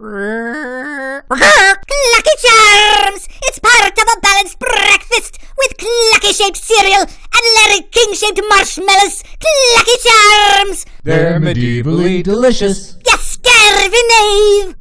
Clucky Charms! It's part of a balanced breakfast with clucky shaped cereal and Larry King shaped marshmallows. Clucky Charms! They're medievally delicious. Yes, scurvy knave!